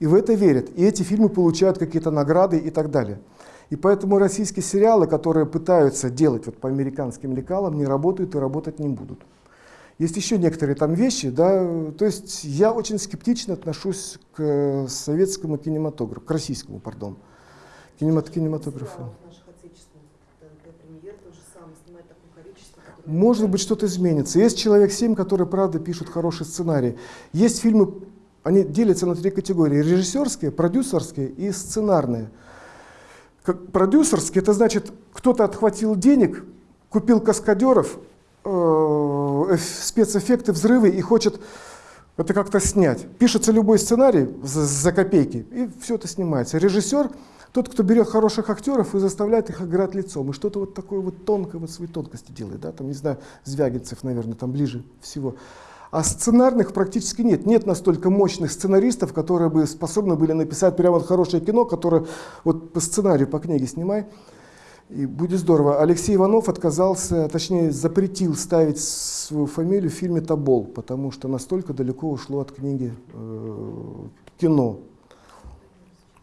И в это верят. И эти фильмы получают какие-то награды и так далее. И поэтому российские сериалы, которые пытаются делать вот по американским лекалам, не работают и работать не будут. Есть еще некоторые там вещи, да, то есть я очень скептично отношусь к э, советскому кинематографу, к российскому, пардон, кинемат, кинематографу. Может быть, что-то изменится. Есть «Человек 7», который, правда, пишут хороший сценарий. Есть фильмы, они делятся на три категории. Режиссерские, продюсерские и сценарные. Как продюсерские, это значит, кто-то отхватил денег, купил каскадеров, э, спецэффекты, взрывы и хочет это как-то снять. Пишется любой сценарий за, за копейки, и все это снимается. Режиссер тот, кто берет хороших актеров и заставляет их играть лицом, и что-то вот такое вот тонкое, вот свои тонкости делает, да, там, не знаю, Звягинцев, наверное, там ближе всего. А сценарных практически нет. Нет настолько мощных сценаристов, которые бы способны были написать прямо вот хорошее кино, которое вот по сценарию, по книге снимай, и будет здорово. Алексей Иванов отказался, точнее запретил ставить свою фамилию в фильме «Тобол», потому что настолько далеко ушло от книги э, кино.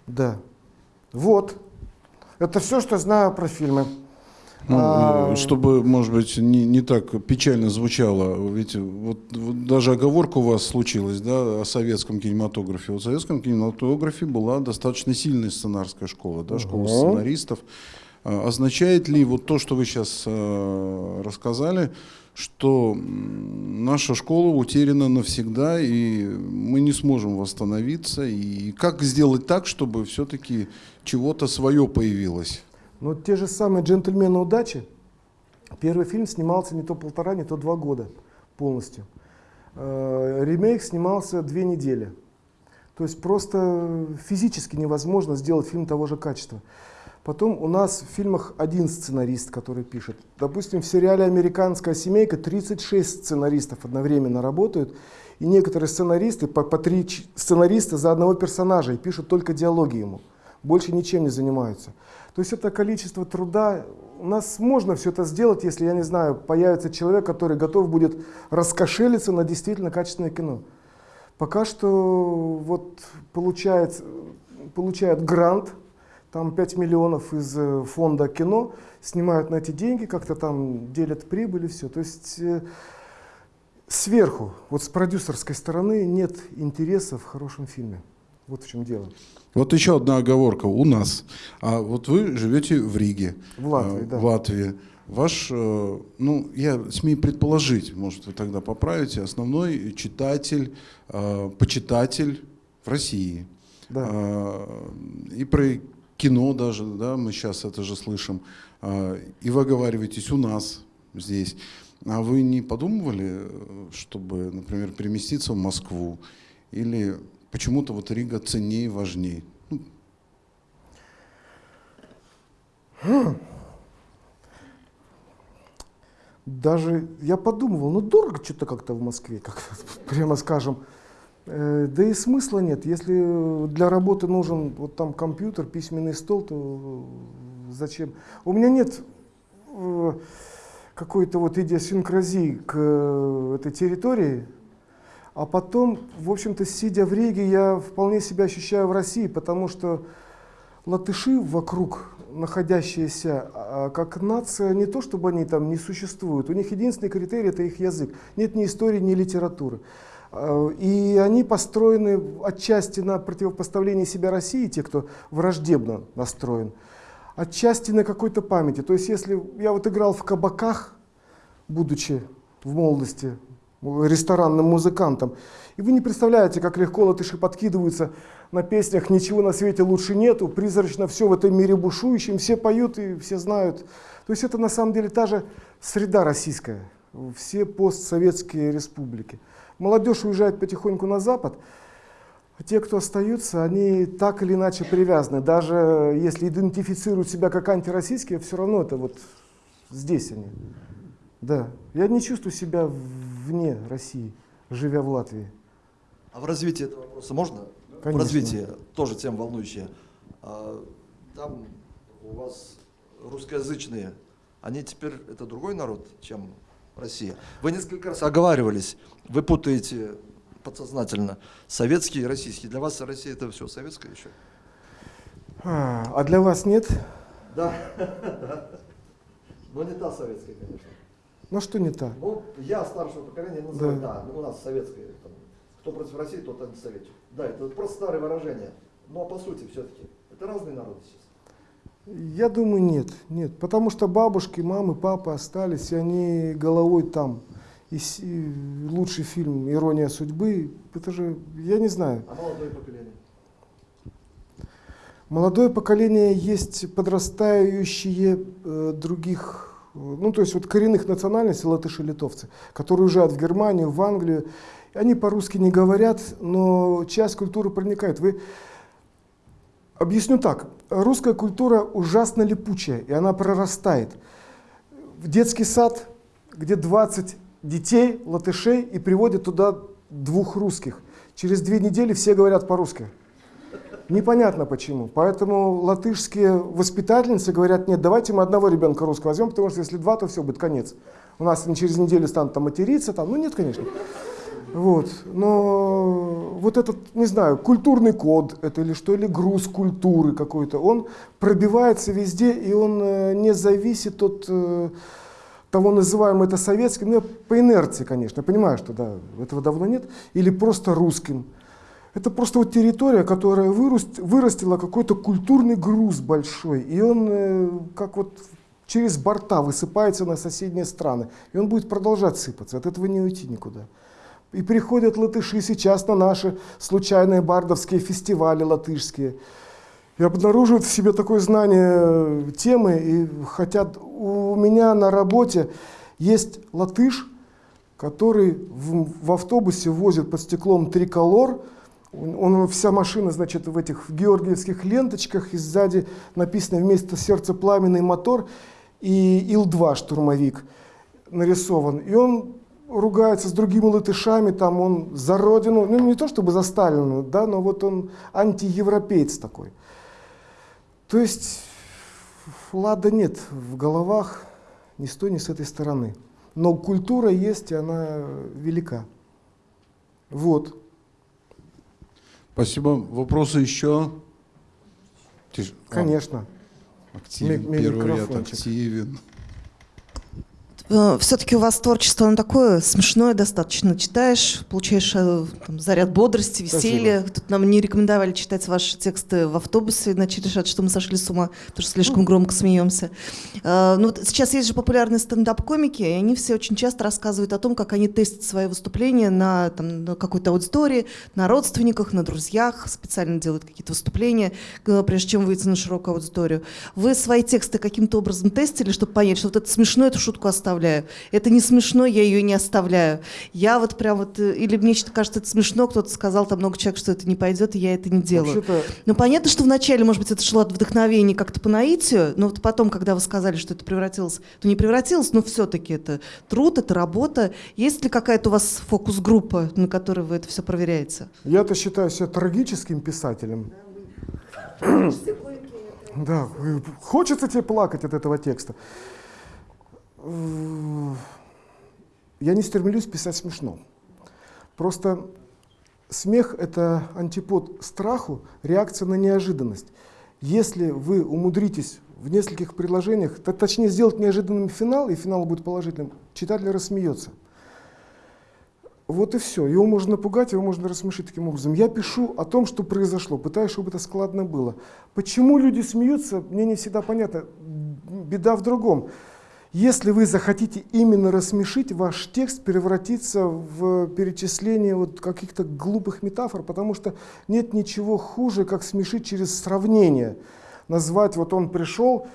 Да. Вот. Это все, что знаю про фильмы. Ну, А, чтобы, может быть, не, не так печально звучало, ведь вот, вот даже оговорка у вас случилась да, о советском кинематографе. Вот в советском кинематографе была достаточно сильная сценарская школа, да, школа Ага. сценаристов. А, Означает ли вот то, что вы сейчас э, рассказали, что наша школа утеряна навсегда, и мы не сможем восстановиться? И как сделать так, чтобы все-таки чего-то свое появилось? Ну, те же самые «Джентльмены удачи». Первый фильм снимался не то полтора, не то два года полностью. Э, Ремейк снимался две недели. То есть просто физически невозможно сделать фильм того же качества. Потом у нас в фильмах один сценарист, который пишет. Допустим, в сериале «Американская семейка» 36 сценаристов одновременно работают, и некоторые сценаристы, по, по три сценариста за одного персонажа, и пишут только диалоги ему. Больше ничем не занимаются. То есть это количество труда. У нас можно все это сделать, если, я не знаю, появится человек, который готов будет раскошелиться на действительно качественное кино. Пока что вот получает, получает грант, там 5 миллионов из э, фонда кино, снимают на эти деньги, как-то там делят прибыль и все. То есть э, сверху, вот с продюсерской стороны нет интереса в хорошем фильме. Вот в чем дело. Вот еще одна оговорка у нас. А вот вы живете в Риге, В Латвии, э, да. в Латвии. Ваш, э, ну, я смею предположить, может, вы тогда поправите, основной читатель, э, почитатель в России. Да. А, И про кино даже, да, мы сейчас это же слышим. А, И вы оговариваетесь у нас здесь. А вы не подумывали, э, чтобы, например, переместиться в Москву? Или почему-то вот Рига ценнее и важнее? Ну, Даже я подумывал, ну дорого что-то как-то в Москве, как прямо скажем. Э, Да и смысла нет. Если для работы нужен вот там компьютер, письменный стол, то зачем? У меня нет э, какой-то вот идиосинкразии к э, этой территории. А потом, в общем-то, сидя в Риге, я вполне себя ощущаю в России, потому что латыши вокруг находящиеся а, как нация, не то чтобы они там не существуют, у них единственный критерий это их язык. Нет ни истории, ни литературы. А, И они построены отчасти на противопоставлении себя России, те, кто враждебно настроен, отчасти на какой-то памяти. То есть если я вот играл в кабаках, будучи в молодости ресторанным музыкантом, и вы не представляете, как легко латыши подкидываются на песнях «Ничего на свете лучше нету», призрачно все в этом мире бушующем, все поют и все знают. То есть это на самом деле та же среда российская, все постсоветские республики. Молодежь уезжает потихоньку на Запад, а те, кто остаются, они так или иначе привязаны. Даже если идентифицируют себя как антироссийские, все равно это вот здесь они. Да, я не чувствую себя вне России, живя в Латвии. А в развитии этого вопроса можно? В Конечно. развитии, тоже тема волнующая. А, Там у вас русскоязычные, они теперь, это другой народ, чем Россия. Вы несколько раз оговаривались, вы путаете подсознательно. Советский и российский. Для вас Россия это все советское еще? А, а для вас нет? Да. Но не та советская, конечно. Ну что не так? Ну, я старшего поколения называю, Да. да, ну, у нас советское. там, кто против России, тот антисоветчик. Да, это просто старое выражение. Но по сути все-таки это разные народы сейчас. Я думаю, нет, нет. Потому что бабушки, мамы, папы остались, и они головой там. И, и лучший фильм «Ирония судьбы», это же, я не знаю. А молодое поколение? Молодое поколение есть подрастающие э, других, э, ну то есть вот коренных национальностей, латыши, литовцы, которые уезжают в Германию, в Англию. Они по-русски не говорят, но часть культуры проникает. Вы Объясню так. Русская культура ужасно липучая, и она прорастает. В детский сад, где 20 детей, латышей, и приводят туда двух русских. Через две недели все говорят по-русски. Непонятно почему. Поэтому латышские воспитательницы говорят, нет, давайте мы одного ребенка русского возьмем, потому что если два, то все, будет конец. У нас через неделю станут там материться, там, ну нет, конечно. Вот. Но вот этот, не знаю, культурный код это или что, или груз культуры какой-то, он пробивается везде, и он э, не зависит от э, того, называем это советским, ну, по инерции, конечно, я понимаю, что да, этого давно нет, или просто русским. Это просто вот территория, которая выраст, вырастила какой-то культурный груз большой, и он э, как вот через борта высыпается на соседние страны, и он будет продолжать сыпаться, от этого не уйти никуда. И приходят латыши сейчас на наши случайные бардовские фестивали латышские. И обнаруживают в себе такое знание темы и хотят... У меня на работе есть латыш, который в, в автобусе возит под стеклом триколор. Он, он- вся машина, значит, в этих георгиевских ленточках, и сзади написано вместо сердца пламенный мотор и Ил-2 штурмовик нарисован. И он ругается с другими латышами, там он за родину, ну не то чтобы за Сталина, да, но вот он антиевропеец такой. То есть лада нет в головах ни с той, ни с этой стороны. Но культура есть, и она велика. Вот. Спасибо. Вопросы еще? А, Конечно. активен. Ми- Первый ряд активен. Все-таки у вас творчество, оно такое смешное достаточно. Читаешь, получаешь э, там, заряд бодрости, веселья. Тут нам не рекомендовали читать ваши тексты в автобусе, иначе решат, что мы сошли с ума, потому что слишком громко смеемся. Э, Ну, сейчас есть же популярные стендап-комики, и они все очень часто рассказывают о том, как они тестят свои выступления на, там, на какой-то аудитории, на родственниках, на друзьях, специально делают какие-то выступления, э, прежде чем выйти на широкую аудиторию. Вы свои тексты каким-то образом тестили, чтобы понять, что вот это смешно, эту шутку оставляю. Это не смешно, я ее не оставляю. Я вот прям вот, э, или мне что-то кажется, это смешно, кто-то сказал, там много человек, что это не пойдет, и я это не делаю. Ну, понятно, что вначале, может быть, это шло от вдохновения как-то по наитию, но вот потом, когда вы сказали, что это превратилось, то не превратилось, но все-таки это труд, это работа. Есть ли какая-то у вас фокус-группа, на которой вы это все проверяете? Я-то считаю себя трагическим писателем. Да, э, хочется тебе плакать от этого текста. Э, Я не стремлюсь писать смешно. Просто смех — это антипод страху, реакция на неожиданность. Если вы умудритесь в нескольких предложениях, точнее сделать неожиданным финал, и финал будет положительным, читатель рассмеется. Вот и все. Его можно напугать, его можно рассмешить таким образом. Я пишу о том, что произошло, пытаюсь, чтобы это складно было. Почему люди смеются, мне не всегда понятно. Беда в другом. Если вы захотите именно рассмешить, ваш текст превратится в перечисление вот каких-то глупых метафор, потому что нет ничего хуже, как смешить через сравнение. Назвать, вот он пришел,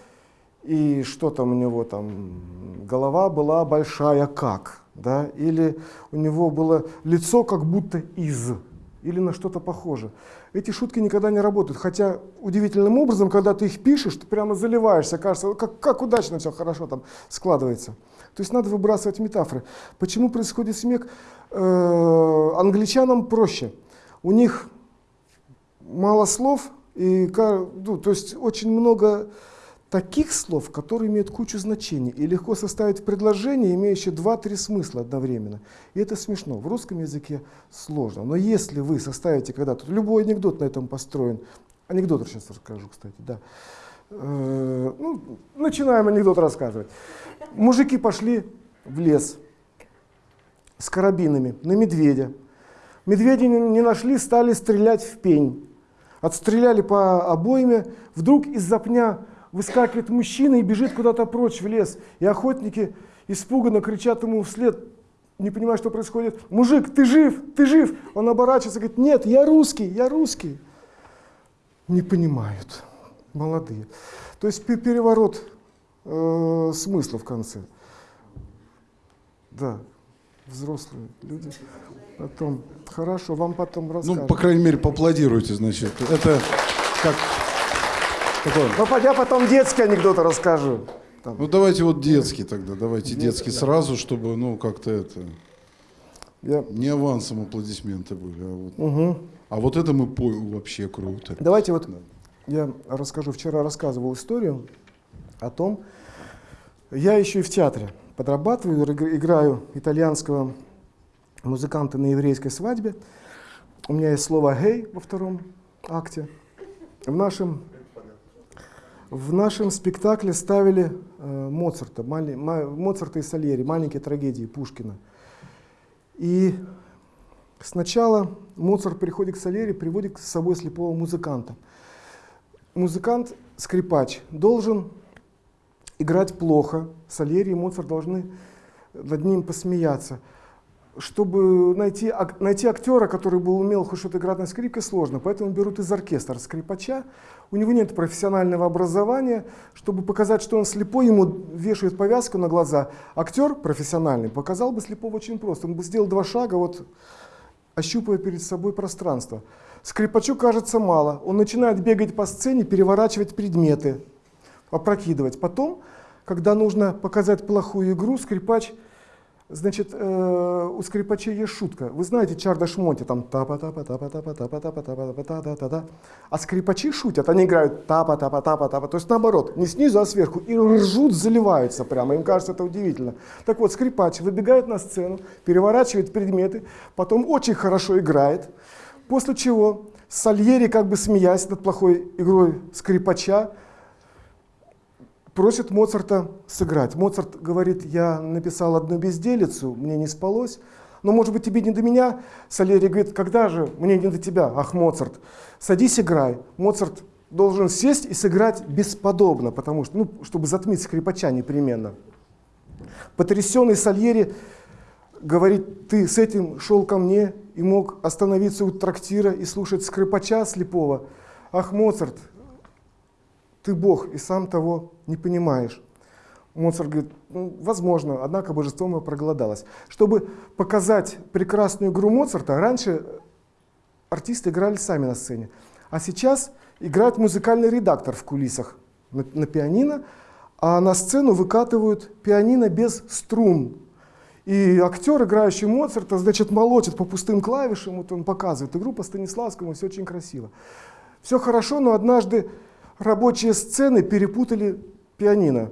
и что там у него там, голова была большая как, да, или у него было лицо как будто из, или на что-то похоже. Эти шутки никогда не работают, хотя удивительным образом, когда ты их пишешь, ты прямо заливаешься, кажется, как, как удачно все хорошо там складывается. То есть надо выбрасывать метафоры. Почему происходит смех? Э, англичанам проще. У них мало слов, и, ну, то есть очень много таких слов, которые имеют кучу значений и легко составить предложение, имеющее два-три смысла одновременно. И это смешно. В русском языке сложно. Но если вы составите когда-то, любой анекдот на этом построен, анекдот сейчас расскажу, кстати, да. Э, ну, начинаем анекдот рассказывать. Мужики пошли в лес с карабинами на медведя. Не не нашли, стали стрелять в пень. Отстреляли по обойме, вдруг из-за пня выскакивает мужчина и бежит куда-то прочь в лес. И охотники испуганно кричат ему вслед, не понимая, что происходит. «Мужик, ты жив? Ты жив?» Он оборачивается и говорит, «Нет, я русский, я русский». Не понимают, молодые. То есть пе- переворот э, смысла в конце. Да, взрослые люди. Потом, хорошо, вам потом расскажут. Ну, по крайней мере, поаплодируйте, значит. Это как такое. Ну, я потом детские анекдоты расскажу. Там. Ну, давайте вот детский тогда, давайте детский сразу, чтобы, ну, как-то это... Я- Не авансом аплодисменты были, а вот, Мгм. а вот это мы по вообще круто. Давайте вот я расскажу. Вчера рассказывал историю о том, я еще и в театре подрабатываю, иг- играю итальянского музыканта на еврейской свадьбе. У меня есть слово «гей» во втором акте. В нашем, в нашем спектакле ставили э, Моцарта, Моцарта и Сальери, маленькие трагедии Пушкина. И сначала Моцарт приходит к Сальери, приводит с собой слепого музыканта. Музыкант, скрипач, должен играть плохо. Сальери и Моцарт должны над ним посмеяться. Чтобы найти, ак- найти актера, который бы умел хоть что-то играть на скрипке, сложно. Поэтому берут из оркестра скрипача. У него нет профессионального образования. Чтобы показать, что он слепой, ему вешают повязку на глаза. Актер профессиональный показал бы слепого очень просто. Он бы сделал два шага, вот ощупывая перед собой пространство. Скрипачу кажется мало. Он начинает бегать по сцене, переворачивать предметы, опрокидывать. Потом, когда нужно показать плохую игру, скрипач, значит, э, у скрипачей есть шутка. Вы знаете Чарда Шмоти, там тапа тапа тапа тапа тапа тапа тапа тапа та та та та А скрипачи шутят, они играют тапа тапа тапа тапа, то есть наоборот, не снизу, а сверху, и ржут, заливаются прямо, им кажется это удивительно. Так вот, скрипач выбегает на сцену, переворачивает предметы, потом очень хорошо играет, после чего Сальери, как бы смеясь над плохой игрой скрипача, просит Моцарта сыграть. Моцарт говорит, я написал одну безделицу, мне не спалось, но может быть тебе не до меня? Сальери говорит, когда же мне не до тебя? Ах, Моцарт, садись, играй. Моцарт должен сесть и сыграть бесподобно, потому что, ну, чтобы затмить скрипача непременно. Потрясенный Сальери говорит, ты с этим шел ко мне и мог остановиться у трактира и слушать скрипача слепого. Ах, Моцарт, ты Бог и сам того не понимаешь. Моцарт говорит, «Ну, возможно, однако божество мое проголодалось. Чтобы показать прекрасную игру Моцарта, раньше артисты играли сами на сцене, а сейчас играет музыкальный редактор в кулисах на, на пианино, а на сцену выкатывают пианино без струн. И актер, играющий Моцарта, значит, молотит по пустым клавишам, вот он показывает игру по Станиславскому, все очень красиво. Все хорошо, но однажды рабочие сцены перепутали пианино.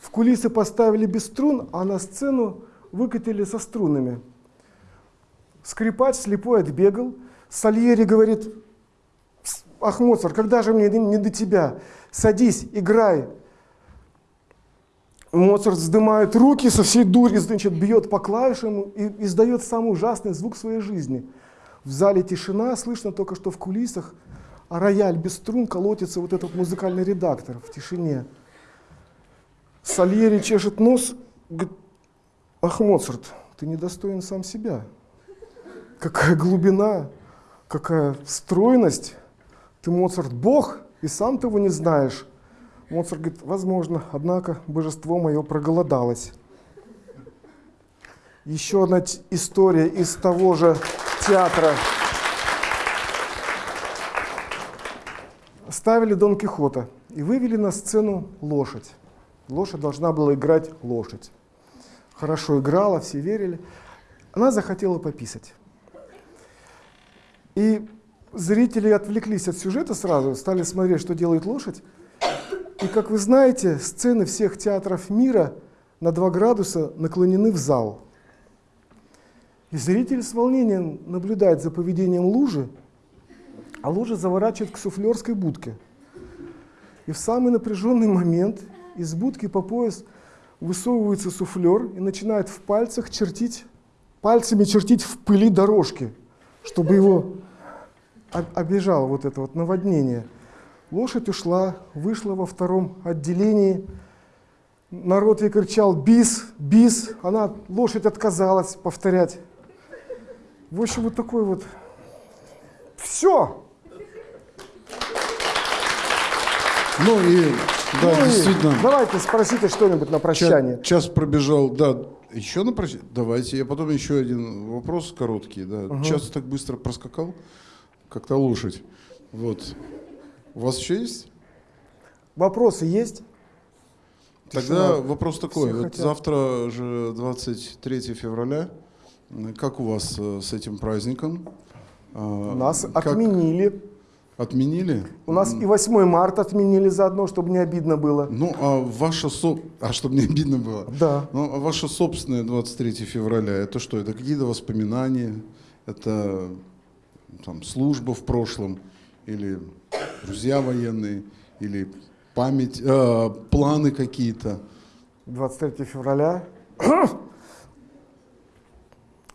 В кулисы поставили без струн, а на сцену выкатили со струнами. Скрипач слепой отбегал. Сальери говорит, ах, Моцарт, когда же мне не до тебя? Садись, играй. Моцарт вздымает руки, со всей дури, значит, бьет по клавишам и издает самый ужасный звук своей жизни. В зале тишина, слышно только, что в кулисах, а рояль без струн колотится вот этот музыкальный редактор в тишине. Сальери чешет нос, говорит, ах, Моцарт, ты недостоин сам себя. Какая глубина, какая стройность. Ты, Моцарт, бог, и сам того не знаешь. Моцарт говорит, возможно, однако божество мое проголодалось. Еще одна история из того же театра. Ставили Дон Кихота и вывели на сцену лошадь. Лошадь должна была играть лошадь. Хорошо играла, все верили. Она захотела пописать. И зрители отвлеклись от сюжета сразу, стали смотреть, что делает лошадь. И, как вы знаете, сцены всех театров мира на 2 градуса наклонены в зал. И зритель с волнением наблюдает за поведением лужи, а лужа заворачивает к суфлерской будке. И в самый напряженный момент из будки по пояс высовывается суфлер и начинает в пальцах чертить, пальцами чертить в пыли дорожки, чтобы его об- обижало вот это вот наводнение. Лошадь ушла, вышла во втором отделении. Народ ей кричал «бис, бис». Она, лошадь отказалась повторять. В общем, вот такой вот. Все. Ну и, да, Ну и действительно. Давайте спросите что-нибудь на прощание. Час пробежал, да. Еще на прощание? Давайте, я потом еще один вопрос короткий. Да. Час так быстро проскакал, как то лошадь. Вот. У вас еще есть? Вопросы есть? Тогда Тишина. вопрос такой. Все Вот хотят. завтра же 23 февраля. Как у вас э, с этим праздником? А, Нас как- отменили. Отменили? У нас и 8 марта отменили заодно, чтобы не обидно было. Ну, а ваша со... А чтобы не обидно было? Да. Ну, а ваше собственное 23 февраля, это что? Это какие-то воспоминания? Это там, служба в прошлом? Или друзья военные? Или память, э, планы какие-то? 23 февраля.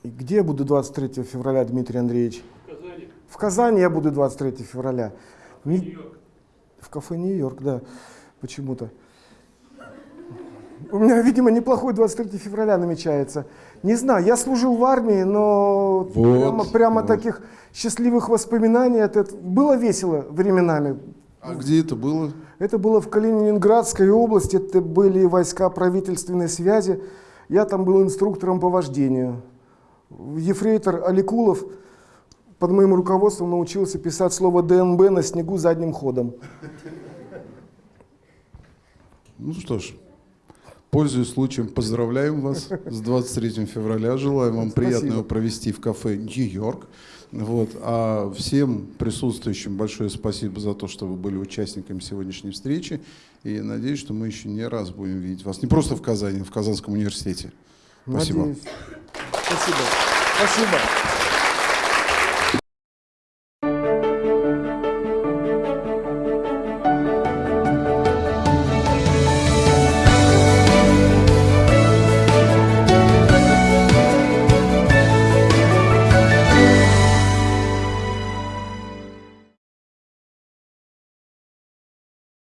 Где я буду 23 февраля, Дмитрий Андреевич? Казани. Я буду 23 февраля. Не- В кафе Нью-Йорк, да, почему-то. У меня, видимо, неплохой 23 февраля намечается. Не знаю, я служил в армии, но Вот, прямо, прямо вот. таких счастливых воспоминаний. Это, было весело временами. А где это было? Это было в Калининградской области, это были войска правительственной связи. Я там был инструктором по вождению. Ефрейтор Аликулов под моим руководством научился писать слово ДНБ на снегу задним ходом. Ну что ж, пользуясь случаем, поздравляем вас с 23 февраля. Желаем вам Спасибо. приятного провести в кафе Нью-Йорк. Вот. А всем присутствующим большое спасибо за то, что вы были участниками сегодняшней встречи. И надеюсь, что мы еще не раз будем видеть вас. Не просто в Казани, а в Казанском университете. Спасибо. Надеюсь. Спасибо. Спасибо.